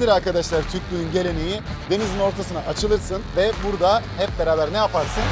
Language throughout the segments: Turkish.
Nedir arkadaşlar Türklüğün geleneği? Denizin ortasına açılırsın ve burada hep beraber ne yaparsın?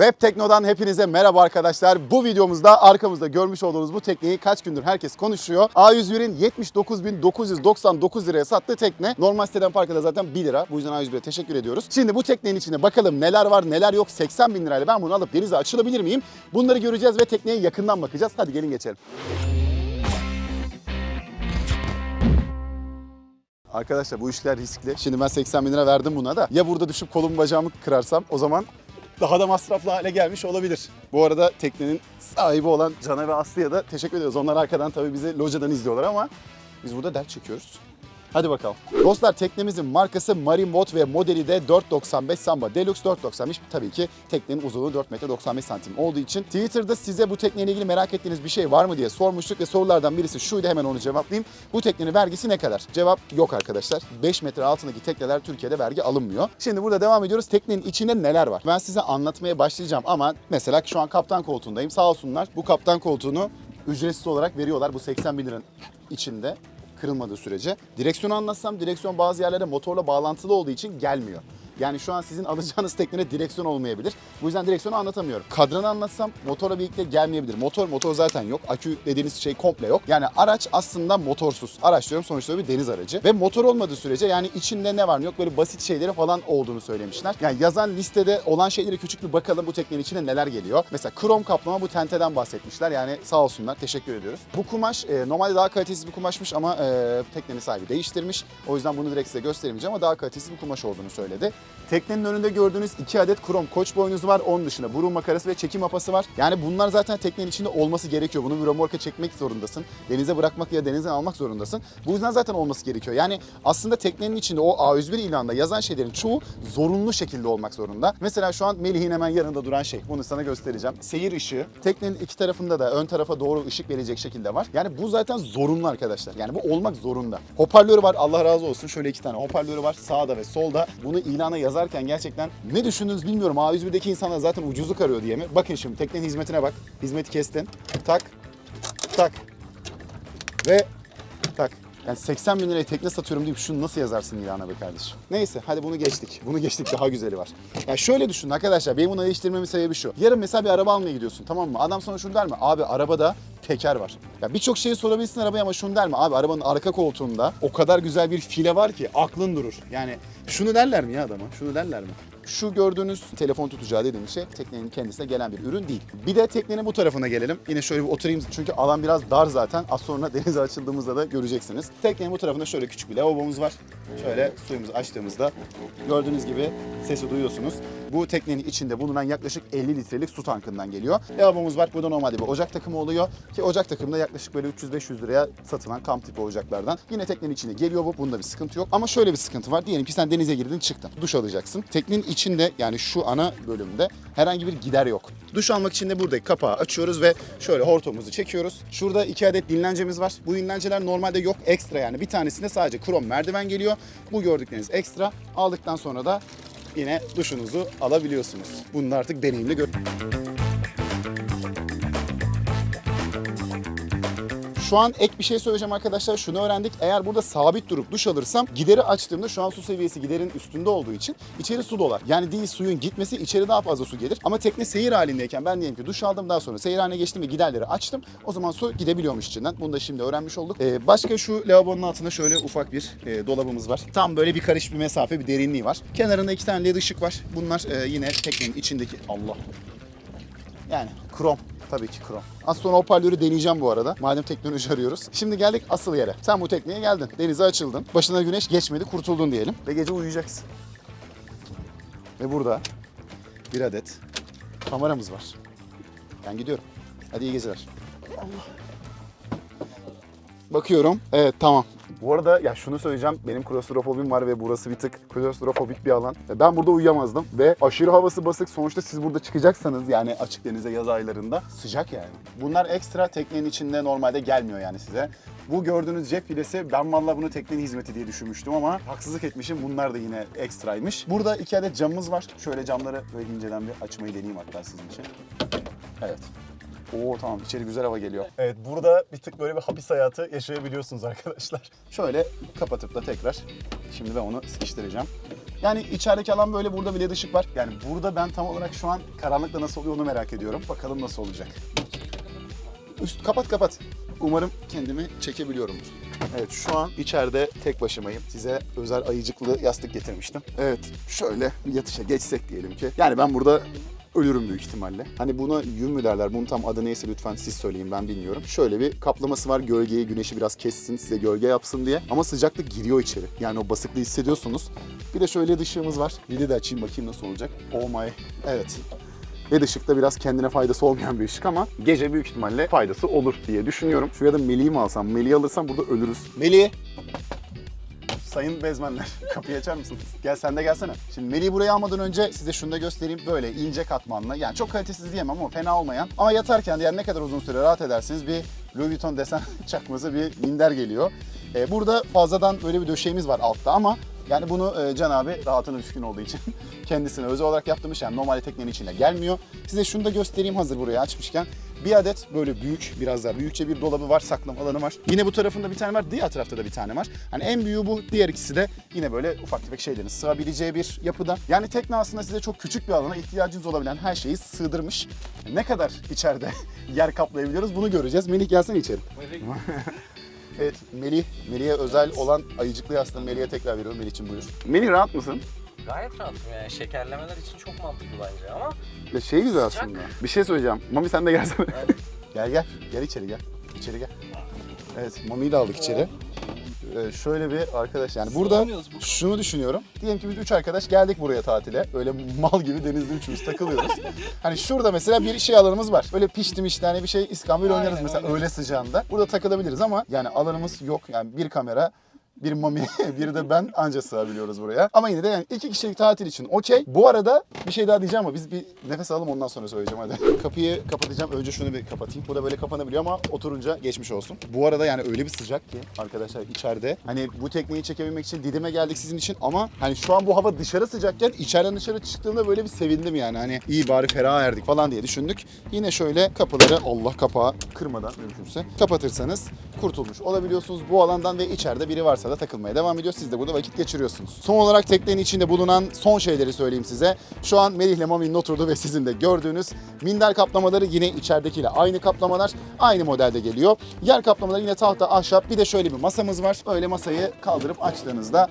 Web Tekno'dan hepinize merhaba arkadaşlar. Bu videomuzda arkamızda görmüş olduğunuz bu tekneyi kaç gündür herkes konuşuyor. A101'in 79.999 liraya sattığı tekne. Normal siteden farkı da zaten 1 lira. Bu yüzden A101'e teşekkür ediyoruz. Şimdi bu teknenin içinde bakalım neler var neler yok. 80 bin lirayla ben bunu alıp denize açılabilir miyim? Bunları göreceğiz ve tekneye yakından bakacağız. Hadi gelin geçelim. Arkadaşlar bu işler riskli. Şimdi ben 80 bin lira verdim buna da. Ya burada düşüp kolumu bacağımı kırarsam o zaman daha da masraflı hale gelmiş olabilir. Bu arada teknenin sahibi olan Can'a ve Aslı'ya da teşekkür ediyoruz. Onlar arkadan tabii bizi locadan izliyorlar ama biz burada dert çekiyoruz. Hadi bakalım. Dostlar teknemizin markası Marine Boat ve modeli de 495 Samba Deluxe 495. Tabii ki teknenin uzunluğu 4 metre 95 santim olduğu için Twitter'da size bu tekneyle ilgili merak ettiğiniz bir şey var mı diye sormuştuk ve sorulardan birisi şuydu hemen onu cevaplayayım. Bu teknenin vergisi ne kadar? Cevap yok arkadaşlar. 5 metre altındaki tekneler Türkiye'de vergi alınmıyor. Şimdi burada devam ediyoruz. Teknenin içinde neler var? Ben size anlatmaya başlayacağım ama mesela şu an kaptan koltuğundayım. Sağ olsunlar bu kaptan koltuğunu ücretsiz olarak veriyorlar bu 80 bin liranın içinde kırılmadığı sürece. Direksiyonu anlatsam direksiyon bazı yerlere motorla bağlantılı olduğu için gelmiyor. Yani şu an sizin alacağınız teknede direksiyon olmayabilir. Bu yüzden direksiyonu anlatamıyorum. Kadranı anlatsam motorla birlikte gelmeyebilir. Motor motor zaten yok. Akü dediğiniz şey komple yok. Yani araç aslında motorsuz. Araç diyorum sonuçta bir deniz aracı. Ve motor olmadığı sürece yani içinde ne var ne yok böyle basit şeyleri falan olduğunu söylemişler. Yani yazan listede olan şeyleri küçük bir bakalım bu teknenin içine neler geliyor. Mesela krom kaplama bu tenteden bahsetmişler. Yani sağ olsunlar teşekkür ediyoruz. Bu kumaş e, normalde daha kalitesiz bir kumaşmış ama e, teknenin sahibi değiştirmiş. O yüzden bunu direkt size gösteremeyeceğim ama daha kalitesiz bir kumaş olduğunu söyledi. Teknenin önünde gördüğünüz iki adet krom koç boynuzu var. Onun dışında burun makarası ve çekim apası var. Yani bunlar zaten teknenin içinde olması gerekiyor. Bunu bir römorka çekmek zorundasın. Denize bırakmak ya denizden almak zorundasın. Bu yüzden zaten olması gerekiyor. Yani aslında teknenin içinde o A101 ilanında yazan şeylerin çoğu zorunlu şekilde olmak zorunda. Mesela şu an Melih'in hemen yanında duran şey. Bunu sana göstereceğim. Seyir ışığı. Teknenin iki tarafında da ön tarafa doğru ışık verecek şekilde var. Yani bu zaten zorunlu arkadaşlar. Yani bu olmak zorunda. Hoparlörü var. Allah razı olsun. Şöyle iki tane hoparlörü var. Sağda ve solda. Bunu ilana yazarken gerçekten ne düşündünüz bilmiyorum. A101'deki insanlar zaten ucuzluk arıyor diye mi? Bakın şimdi teknenin hizmetine bak. Hizmeti kestin. Tak. Tak. Ve tak. Yani 80 bin liraya tekne satıyorum deyip şunu nasıl yazarsın ilana be kardeşim? Neyse hadi bunu geçtik. Bunu geçtik daha güzeli var. Ya şöyle düşünün arkadaşlar benim bunu değiştirmemin sebebi şu. Yarın mesela bir araba almaya gidiyorsun tamam mı? Adam sana şunu der mi? Abi arabada teker var. Ya birçok şeyi sorabilirsin arabaya ama şunu der mi? Abi arabanın arka koltuğunda o kadar güzel bir file var ki aklın durur. Yani şunu derler mi ya adama? Şunu derler mi? Şu gördüğünüz telefon tutacağı dediğim şey teknenin kendisine gelen bir ürün değil. Bir de teknenin bu tarafına gelelim. Yine şöyle bir oturayım çünkü alan biraz dar zaten. Az sonra denize açıldığımızda da göreceksiniz. Teknenin bu tarafında şöyle küçük bir lavabomuz var. Şöyle suyumuzu açtığımızda gördüğünüz gibi sesi duyuyorsunuz. Bu teknenin içinde bulunan yaklaşık 50 litrelik su tankından geliyor. Lavabomuz var. Burada normalde bir ocak takımı oluyor. Ki ocak takımı da yaklaşık böyle 300-500 liraya satılan kamp tipi ocaklardan. Yine teknenin içine geliyor bu. Bunda bir sıkıntı yok. Ama şöyle bir sıkıntı var. Diyelim ki sen denize girdin çıktın. Duş alacaksın. Teknenin içinde yani şu ana bölümde herhangi bir gider yok. Duş almak için de buradaki kapağı açıyoruz ve şöyle hortumumuzu çekiyoruz. Şurada iki adet dinlencemiz var. Bu dinlenceler normalde yok. Ekstra yani. Bir tanesinde sadece krom merdiven geliyor. Bu gördükleriniz ekstra. Aldıktan sonra da yine duşunuzu alabiliyorsunuz. Bunu artık deneyimle gör. Şu an ek bir şey söyleyeceğim arkadaşlar. Şunu öğrendik. Eğer burada sabit durup duş alırsam gideri açtığımda şu an su seviyesi giderin üstünde olduğu için içeri su dolar. Yani değil suyun gitmesi içeri daha fazla su gelir. Ama tekne seyir halindeyken ben diyelim ki duş aldım daha sonra seyir haline geçtim ve giderleri açtım. O zaman su gidebiliyormuş içinden. Bunu da şimdi öğrenmiş olduk. Ee, başka şu lavabonun altında şöyle ufak bir e, dolabımız var. Tam böyle bir karış bir mesafe bir derinliği var. Kenarında iki tane led ışık var. Bunlar e, yine teknenin içindeki Allah yani krom. Tabii ki krom. Az sonra hoparlörü deneyeceğim bu arada. Madem teknoloji arıyoruz. Şimdi geldik asıl yere. Sen bu tekneye geldin. Denize açıldın. Başına güneş geçmedi. Kurtuldun diyelim. Ve gece uyuyacaksın. Ve burada bir adet kameramız var. Ben gidiyorum. Hadi iyi geceler. Bakıyorum. Evet tamam. Bu arada ya şunu söyleyeceğim. Benim klostrofobim var ve burası bir tık klostrofobik bir alan. Ben burada uyuyamazdım ve aşırı havası basık. Sonuçta siz burada çıkacaksanız yani açık denize yaz aylarında sıcak yani. Bunlar ekstra teknenin içinde normalde gelmiyor yani size. Bu gördüğünüz cep filesi ben vallahi bunu teknenin hizmeti diye düşünmüştüm ama haksızlık etmişim. Bunlar da yine ekstraymış. Burada iki adet camımız var. Şöyle camları böyle inceden bir açmayı deneyeyim hatta sizin için. Evet. Oo tamam içeri güzel hava geliyor. Evet burada bir tık böyle bir hapis hayatı yaşayabiliyorsunuz arkadaşlar. Şöyle kapatıp da tekrar şimdi ben onu sıkıştıracağım. Yani içerideki alan böyle burada bile ışık var. Yani burada ben tam olarak şu an karanlıkta nasıl oluyor onu merak ediyorum. Bakalım nasıl olacak. Üst kapat kapat. Umarım kendimi çekebiliyorumdur. Evet şu an içeride tek başımayım. Size özel ayıcıklı yastık getirmiştim. Evet şöyle yatışa geçsek diyelim ki. Yani ben burada ölürüm büyük ihtimalle. Hani buna yün mü derler? Bunun tam adı neyse lütfen siz söyleyin ben bilmiyorum. Şöyle bir kaplaması var gölgeyi, güneşi biraz kessin, size gölge yapsın diye. Ama sıcaklık giriyor içeri. Yani o basıklığı hissediyorsunuz. Bir de şöyle ışığımız var. Lidi de açayım bakayım nasıl olacak. Oh my. Evet. LED ışıkta biraz kendine faydası olmayan bir ışık ama gece büyük ihtimalle faydası olur diye düşünüyorum. Şuraya da Melih'i mi alsam? Melih'i alırsam burada ölürüz. Melih! Sayın bezmenler kapıyı açar mısınız? Gel sen de gelsene. Şimdi Melih'i buraya almadan önce size şunu da göstereyim. Böyle ince katmanlı yani çok kalitesiz diyemem ama fena olmayan. Ama yatarken de yani ne kadar uzun süre rahat edersiniz bir Louis Vuitton desen çakması bir minder geliyor. Ee, burada fazladan böyle bir döşeğimiz var altta ama yani bunu e, Can abi rahatına düşkün olduğu için kendisine özel olarak yaptırmış. Yani normal teknenin içine gelmiyor. Size şunu da göstereyim hazır buraya açmışken. Bir adet böyle büyük, biraz daha büyükçe bir dolabı var, saklama alanı var. Yine bu tarafında bir tane var, diğer tarafta da bir tane var. Hani en büyüğü bu, diğer ikisi de yine böyle ufak tefek şeylerin sığabileceği bir yapıda. Yani tekne aslında size çok küçük bir alana ihtiyacınız olabilen her şeyi sığdırmış. Ne kadar içeride yer kaplayabiliyoruz bunu göreceğiz. Melih gelsene içeri. Evet Melih, Melih'e özel olan ayıcıklı yastığını Melih'e tekrar veriyorum. Melih için buyur. Melih rahat mısın? Gayet rahatım yani şekerlemeler için çok mantıklı bence ama Ya şey güzel Sıcak. aslında. Bir şey söyleyeceğim. Mami sen de gelsene. Evet. gel gel. Gel içeri gel. İçeri gel. Evet Mami'yi de aldık içeri. Ee, şöyle bir arkadaş yani burada Sığamıyoruz bu. şunu düşünüyorum. Diyelim ki biz üç arkadaş geldik buraya tatile. Öyle mal gibi denizde üçümüz takılıyoruz. hani şurada mesela bir şey alanımız var. Böyle piştim işte hani bir şey İskambil Aynen, oynarız mesela aynen. öğle sıcağında. Burada takılabiliriz ama yani alanımız yok. Yani bir kamera bir mami, bir de ben anca sığabiliyoruz buraya. Ama yine de yani iki kişilik tatil için okey. Bu arada bir şey daha diyeceğim ama biz bir nefes alalım ondan sonra söyleyeceğim hadi. Kapıyı kapatacağım. Önce şunu bir kapatayım. Bu da böyle kapanabiliyor ama oturunca geçmiş olsun. Bu arada yani öyle bir sıcak ki arkadaşlar içeride. Hani bu tekneyi çekebilmek için Didim'e geldik sizin için ama hani şu an bu hava dışarı sıcakken içeriden dışarı çıktığımda böyle bir sevindim yani. Hani iyi bari ferah erdik falan diye düşündük. Yine şöyle kapıları Allah kapağı kırmadan mümkünse kapatırsanız kurtulmuş olabiliyorsunuz bu alandan ve içeride biri varsa da takılmaya devam ediyor. Siz de burada vakit geçiriyorsunuz. Son olarak teknenin içinde bulunan son şeyleri söyleyeyim size. Şu an Melih ile Mami'nin oturduğu ve sizin de gördüğünüz minder kaplamaları yine içeridekiyle aynı kaplamalar. Aynı modelde geliyor. Yer kaplamaları yine tahta, ahşap. Bir de şöyle bir masamız var. Öyle masayı kaldırıp açtığınızda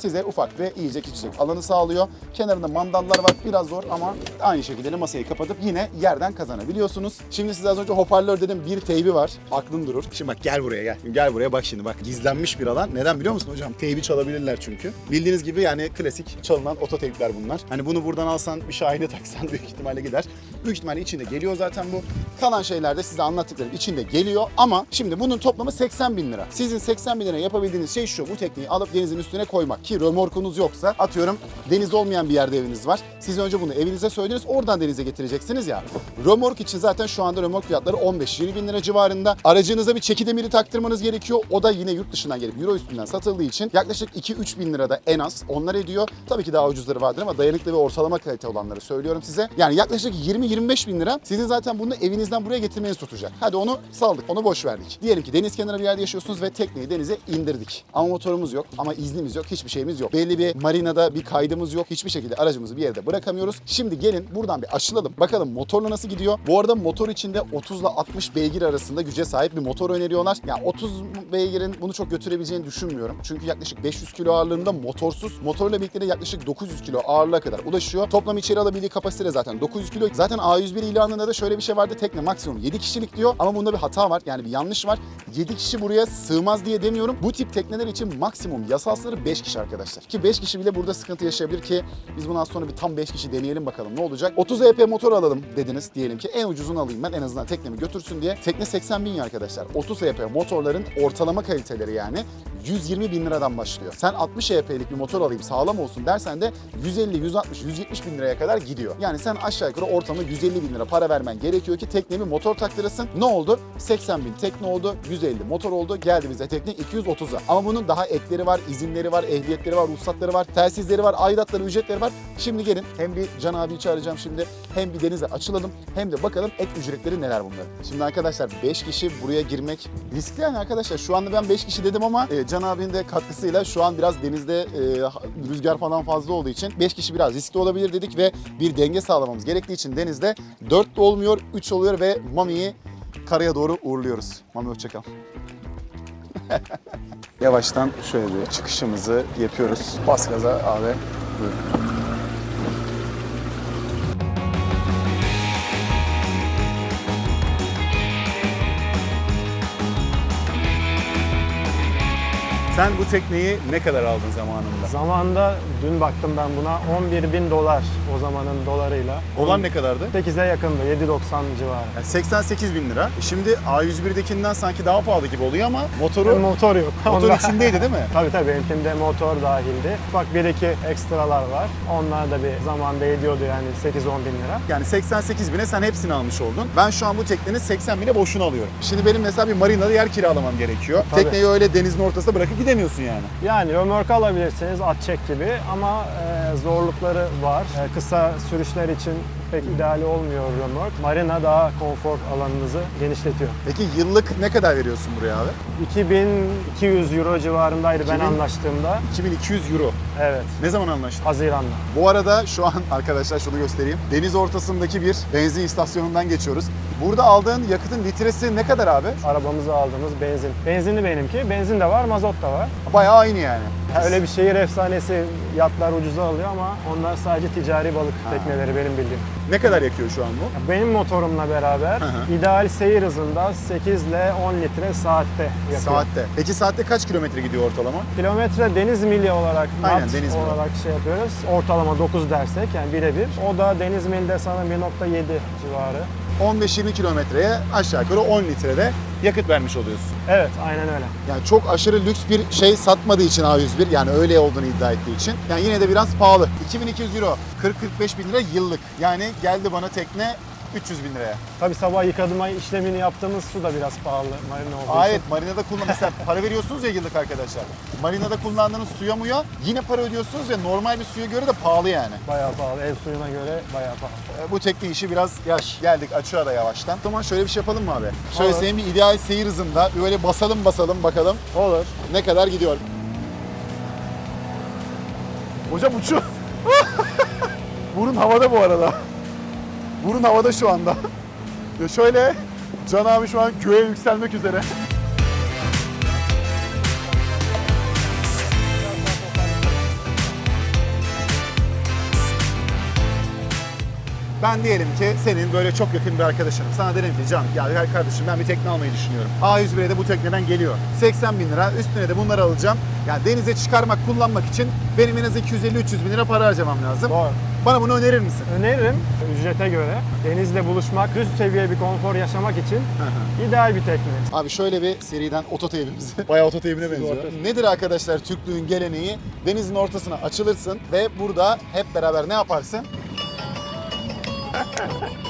size ufak ve yiyecek içecek alanı sağlıyor. Kenarında mandallar var. Biraz zor ama aynı şekilde de masayı kapatıp yine yerden kazanabiliyorsunuz. Şimdi size az önce hoparlör dedim bir teybi var. Aklın durur. Şimdi bak gel buraya gel. Gel buraya bak şimdi bak. Gizlenmiş bir alan. Neden biliyor musun hocam? Teybi çalabilirler çünkü. Bildiğiniz gibi yani klasik çalınan ototeypler bunlar. Hani bunu buradan alsan bir şahine taksan büyük ihtimalle gider. Büyük ihtimalle içinde geliyor zaten bu. Kalan şeyler de size anlattıklarım içinde geliyor ama şimdi bunun toplamı 80 bin lira. Sizin 80 bin lira yapabildiğiniz şey şu. Bu tekneyi alıp denizin üstüne koymak. Ki römorkunuz yoksa atıyorum deniz olmayan bir yerde eviniz var. Siz önce bunu evinize söylediniz oradan denize getireceksiniz ya. Römork için zaten şu anda römork fiyatları 15-20 bin lira civarında. Aracınıza bir çeki demiri taktırmanız gerekiyor. O da yine yurt dışından gelip euro üstünden satıldığı için yaklaşık 2-3 bin lira da en az onlar ediyor. Tabii ki daha ucuzları vardır ama dayanıklı ve ortalama kalite olanları söylüyorum size. Yani yaklaşık 20-25 bin lira sizin zaten bunu evinizden buraya getirmeniz tutacak. Hadi onu saldık, onu boş verdik. Diyelim ki deniz kenarı bir yerde yaşıyorsunuz ve tekneyi denize indirdik. Ama motorumuz yok, ama iznimiz yok, hiçbir şeyimiz yok. Belli bir marinada bir kaydımız yok. Hiçbir şekilde aracımızı bir yerde bırakamıyoruz. Şimdi gelin buradan bir aşılalım. Bakalım motorla nasıl gidiyor? Bu arada motor içinde 30 ile 60 beygir arasında güce sahip bir motor öneriyorlar. Yani 30 beygirin bunu çok götürebileceğini düşünmüyorum. Çünkü yaklaşık 500 kilo ağırlığında motorsuz. Motorla birlikte de yaklaşık 900 kilo ağırlığa kadar ulaşıyor. Toplam içeri alabildiği kapasite zaten 900 kilo. Zaten A101 ilanında da şöyle bir şey vardı. Tekne maksimum 7 kişilik diyor. Ama bunda bir hata var. Yani bir yanlış var. 7 kişi buraya sığmaz diye demiyorum. Bu tip tekneler için maksimum yasal sınırı 5 kişi arkadaşlar. Ki 5 kişi bile burada sıkıntı yaşayabilir ki biz bundan sonra bir tam 5 kişi deneyelim bakalım ne olacak. 30 EP motor alalım dediniz diyelim ki en ucuzunu alayım ben en azından teknemi götürsün diye. Tekne 80 bin ya arkadaşlar. 30 EP motorların ortalama kaliteleri yani 120 bin liradan başlıyor. Sen 60 EHP'lik bir motor alayım sağlam olsun dersen de 150, 160, 170 bin liraya kadar gidiyor. Yani sen aşağı yukarı ortamda 150 bin lira para vermen gerekiyor ki tekneye bir motor taktırasın. Ne oldu? 80 bin tekne oldu, 150 motor oldu. Geldi bize tekne 230'a. Ama bunun daha ekleri var, izinleri var, ehliyetleri var, ruhsatları var, telsizleri var, aidatları, ücretleri var. Şimdi gelin hem bir Can abi çağıracağım şimdi hem bir denize açılalım hem de bakalım ek ücretleri neler bunların. Şimdi arkadaşlar 5 kişi buraya girmek riskli yani arkadaşlar. Şu anda ben 5 kişi dedim ama e, Can abinin de katkısıyla şu an biraz denizde e, rüzgar falan fazla olduğu için 5 kişi biraz riskli olabilir dedik ve bir denge sağlamamız gerektiği için denizde 4 de olmuyor 3 oluyor ve Mami'yi karaya doğru uğurluyoruz. Mami hoşçakal. Yavaştan şöyle bir çıkışımızı yapıyoruz. Bas gaza abi. Buyurun. Sen bu tekneyi ne kadar aldın zamanında? Zamanında dün baktım ben buna 11 bin dolar o zamanın dolarıyla. Olan ne kadardı? 8'e yakındı 7.90 civarı. Yani 88 bin lira. Şimdi A101'dekinden sanki daha pahalı gibi oluyor ama motoru Motor yok. motor içindeydi değil mi? Tabii tabii benimkinde motor dahildi. Ufak bir iki ekstralar var. Onlar da bir zamanda ediyordu yani 8-10 bin lira. Yani 88 bine sen hepsini almış oldun. Ben şu an bu teknenin 80 bine boşuna alıyorum. Şimdi benim mesela bir marinada yer kiralamam gerekiyor. Tabii. Tekneyi öyle denizin ortasında bırakıp gidemiyorsun yani. Yani römork alabilirsiniz at çek gibi ama e, zorlukları var. E, kısa sürüşler için pek ideal olmuyor römork. Marina daha konfor alanınızı genişletiyor. Peki yıllık ne kadar veriyorsun buraya abi? 2200 euro civarındaydı ben 2000? anlaştığımda. 2200 euro. Evet, Ne zaman anlaştın? Haziran'da. Bu arada şu an arkadaşlar şunu göstereyim. Deniz ortasındaki bir benzin istasyonundan geçiyoruz. Burada aldığın yakıtın litresi ne kadar abi? Arabamıza aldığımız benzin. Benzinli benimki. Benzin de var, mazot da var. Bayağı aynı yani. Ha, öyle bir şehir efsanesi yatlar ucuza alıyor ama onlar sadece ticari balık tekneleri benim bildiğim. Ne kadar yakıyor şu an bu? Benim motorumla beraber Hı hı. ideal seyir hızında 8 ile 10 litre saatte yakıyor. Saatte. Peki saatte kaç kilometre gidiyor ortalama? Kilometre deniz mili olarak, Aynen, deniz mili. olarak şey yapıyoruz. Ortalama 9 dersek yani birebir. O da deniz milde sanırım 1.7 civarı. 15-20 kilometreye aşağı yukarı 10 litrede yakıt vermiş oluyorsun. Evet, aynen öyle. Yani çok aşırı lüks bir şey satmadığı için A101 yani öyle olduğunu iddia ettiği için. Yani yine de biraz pahalı. 2200 euro 40-45 bin lira yıllık. Yani geldi bana tekne 300 bin liraya. Tabii sabah yıkadığıma işlemini yaptığımız su da biraz pahalı marina olduğu Aa, için. evet marinada kullan mesela para veriyorsunuz ya yıllık arkadaşlar. Marinada kullandığınız suya muya yine para ödüyorsunuz ve normal bir suya göre de pahalı yani. Bayağı pahalı. Ev suyuna göre bayağı pahalı. Ee, Bu tekne işi biraz yaş. Geldik açığa da yavaştan. O zaman şöyle bir şey yapalım mı abi? Şöyle Olur. senin bir ideal seyir hızında böyle basalım basalım bakalım Olur. ne kadar gidiyor. Hocam uçuyor. Burun havada bu arada. Burun havada şu anda. Ya şöyle Can abi şu an göğe yükselmek üzere. Ben diyelim ki senin böyle çok yakın bir arkadaşınım. Sana derim ki Can ya gel kardeşim ben bir tekne almayı düşünüyorum. A101'e de bu tekneden geliyor. 80 bin lira üstüne de bunları alacağım. Yani denize çıkarmak, kullanmak için benim en az 250-300 bin lira para harcamam lazım. Doğru. Bana bunu önerir misin? Öneririm ücrete göre denizle buluşmak, üst seviye bir konfor yaşamak için ideal bir tekne. Abi şöyle bir seriden ototeybimiz. Bayağı ototeybine benziyor. Nedir arkadaşlar Türklüğün geleneği? Denizin ortasına açılırsın ve burada hep beraber ne yaparsın?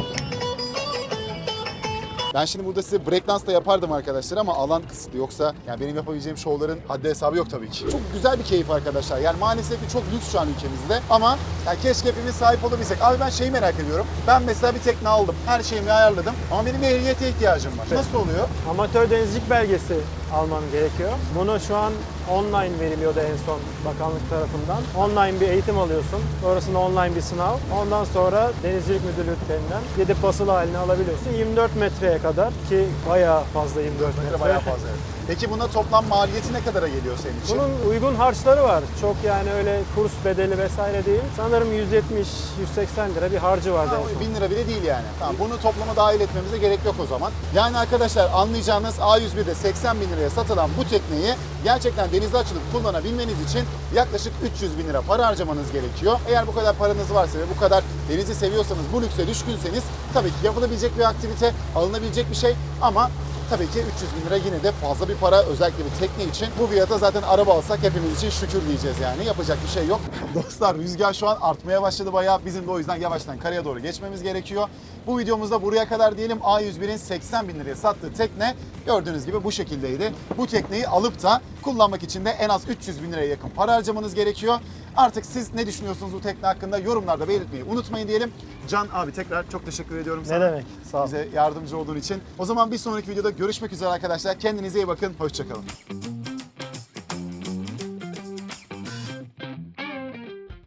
Ben şimdi burada size breakdance da yapardım arkadaşlar ama alan kısıtlı. Yoksa yani benim yapabileceğim şovların haddi hesabı yok tabii ki. Çok güzel bir keyif arkadaşlar. Yani maalesef ki çok lüks şu an ülkemizde. Ama yani keşke hepimiz sahip olabilsek. Abi ben şeyi merak ediyorum. Ben mesela bir tekne aldım. Her şeyimi ayarladım. Ama benim ehliyete ihtiyacım var. Nasıl oluyor? Amatör denizcilik belgesi alman gerekiyor. Bunu şu an online veriliyordu en son bakanlık tarafından. Online bir eğitim alıyorsun. Sonrasında online bir sınav. Ondan sonra denizcilik müdürlüklerinden gidip basılı halini alabiliyorsun. 24 metreye kadar ki bayağı fazla 24 metre. Bayağı fazla. evet. Peki buna toplam maliyeti ne kadara geliyor senin için? Bunun uygun harçları var. Çok yani öyle kurs bedeli vesaire değil. Sanırım 170-180 lira bir harcı en son. 1000 lira bile değil yani. Tamam bunu toplama dahil etmemize gerek yok o zaman. Yani arkadaşlar anlayacağınız A101'de 80 bin liraya satılan bu tekneyi gerçekten denize açılıp kullanabilmeniz için yaklaşık 300 bin lira para harcamanız gerekiyor. Eğer bu kadar paranız varsa ve bu kadar denizi seviyorsanız, bu lükse düşkünseniz tabii ki yapılabilecek bir aktivite, alınabilecek bir şey ama Tabii ki 300 bin lira yine de fazla bir para özellikle bir tekne için. Bu fiyata zaten araba alsak hepimiz için şükür diyeceğiz yani. Yapacak bir şey yok. Dostlar rüzgar şu an artmaya başladı bayağı. Bizim de o yüzden yavaştan karaya doğru geçmemiz gerekiyor. Bu videomuzda buraya kadar diyelim A101'in 80 bin liraya sattığı tekne gördüğünüz gibi bu şekildeydi. Bu tekneyi alıp da kullanmak için de en az 300 bin liraya yakın para harcamanız gerekiyor. Artık siz ne düşünüyorsunuz bu tekne hakkında yorumlarda belirtmeyi unutmayın diyelim. Can abi tekrar çok teşekkür ediyorum sana. Ne demek? Sağ ol. Bize yardımcı olduğun için. O zaman bir sonraki videoda görüşmek üzere arkadaşlar. Kendinize iyi bakın. Hoşçakalın.